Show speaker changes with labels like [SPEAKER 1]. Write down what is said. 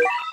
[SPEAKER 1] Yeah.